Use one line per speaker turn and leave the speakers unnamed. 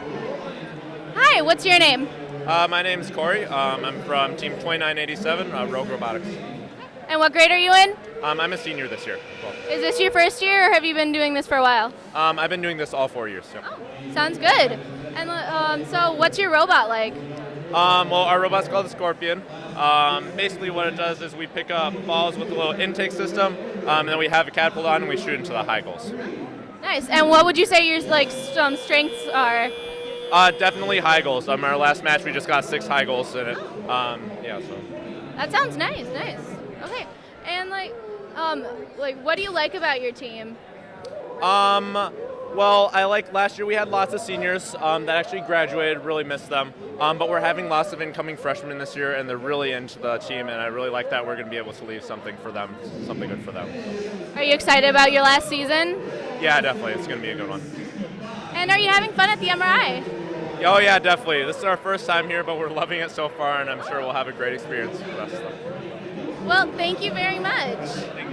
Hi, what's your name?
Uh, my name is Corey. Um, I'm from Team 2987, uh, Rogue Robotics.
And what grade are you in?
Um, I'm a senior this year. Well,
Is this your first year or have you been doing this for a while?
um, I've been doing this all four years. So.
Sounds good. And um, so, what's your robot like?
Um, well, our robot's called the Scorpion. Um, basically, what it does is we pick up balls with a little intake system, um, and then we have a catapult on and we shoot into the high goals.
Nice. And what would you say your like some strengths are?
Uh, definitely high goals. Um, our last match, we just got six high goals in it. Um, yeah, so.
That sounds nice. Nice. Okay. And like, um, like, what do you like about your team?
Um, well, I like last year we had lots of seniors um, that actually graduated. Really missed them. Um, but we're having lots of incoming freshmen this year, and they're really into the team. And I really like that we're going to be able to leave something for them, something good for them.
Are you excited about your last season?
Yeah, definitely, it's going to be a good one.
And are you having fun at the MRI?
Oh yeah, definitely. This is our first time here, but we're loving it so far, and I'm sure we'll have a great experience for the rest of them.
Well, thank you very much.
Thank.